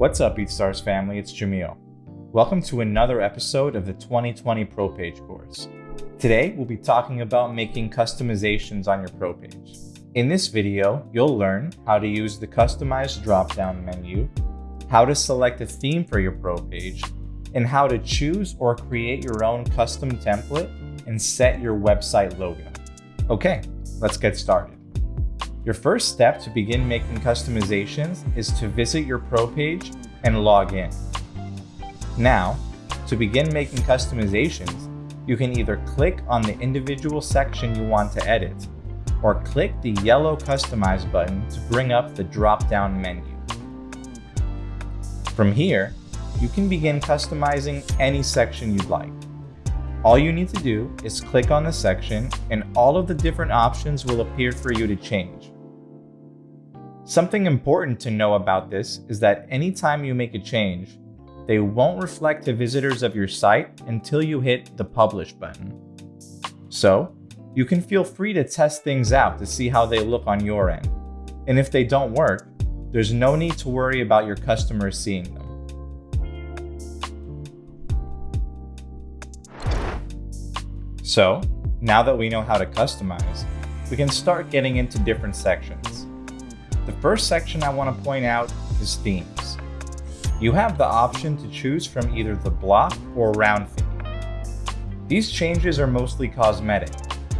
What's up, BeatStars family? It's Jamil. Welcome to another episode of the 2020 Pro Page course. Today, we'll be talking about making customizations on your Pro page. In this video, you'll learn how to use the Customize drop-down menu, how to select a theme for your Pro page, and how to choose or create your own custom template and set your website logo. Okay, let's get started. Your first step to begin making customizations is to visit your Pro page and log in. Now, to begin making customizations, you can either click on the individual section you want to edit, or click the yellow Customize button to bring up the drop-down menu. From here, you can begin customizing any section you'd like. All you need to do is click on the section and all of the different options will appear for you to change. Something important to know about this is that anytime you make a change, they won't reflect to visitors of your site until you hit the Publish button. So, you can feel free to test things out to see how they look on your end. And if they don't work, there's no need to worry about your customers seeing them. So, now that we know how to customize, we can start getting into different sections. The first section I want to point out is themes. You have the option to choose from either the block or round theme. These changes are mostly cosmetic,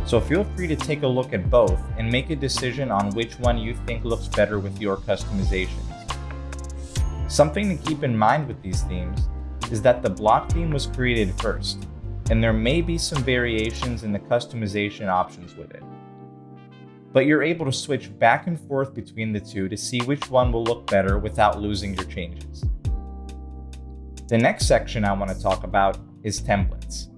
so feel free to take a look at both and make a decision on which one you think looks better with your customizations. Something to keep in mind with these themes is that the block theme was created first, and there may be some variations in the customization options with it. But you're able to switch back and forth between the two to see which one will look better without losing your changes. The next section I want to talk about is templates.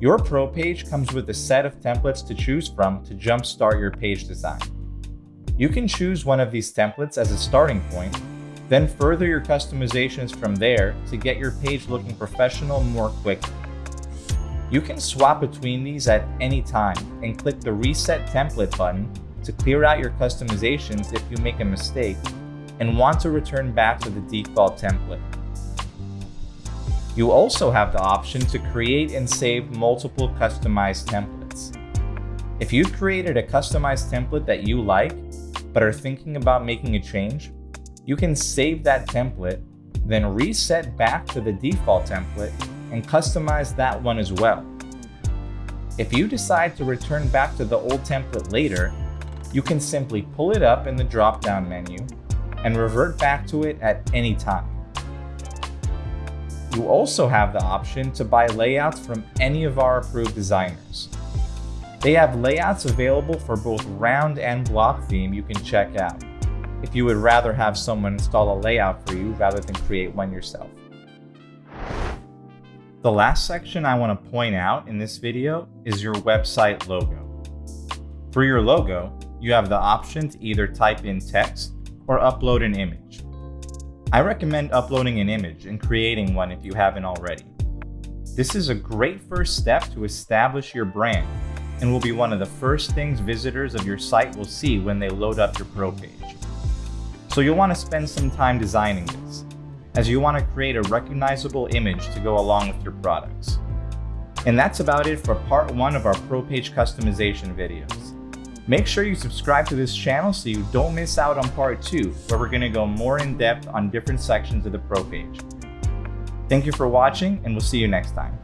Your Pro page comes with a set of templates to choose from to jumpstart your page design. You can choose one of these templates as a starting point, then further your customizations from there to get your page looking professional more quickly. You can swap between these at any time and click the Reset Template button to clear out your customizations if you make a mistake and want to return back to the default template. You also have the option to create and save multiple customized templates. If you've created a customized template that you like, but are thinking about making a change, you can save that template, then reset back to the default template and customize that one as well. If you decide to return back to the old template later, you can simply pull it up in the drop-down menu and revert back to it at any time. You also have the option to buy layouts from any of our approved designers. They have layouts available for both round and block theme you can check out, if you would rather have someone install a layout for you rather than create one yourself. The last section I want to point out in this video is your website logo. For your logo, you have the option to either type in text or upload an image. I recommend uploading an image and creating one if you haven't already. This is a great first step to establish your brand and will be one of the first things visitors of your site will see when they load up your pro page. So you'll want to spend some time designing this as you want to create a recognizable image to go along with your products. And that's about it for part one of our Pro Page customization videos. Make sure you subscribe to this channel so you don't miss out on part two, where we're going to go more in depth on different sections of the Pro Page. Thank you for watching and we'll see you next time.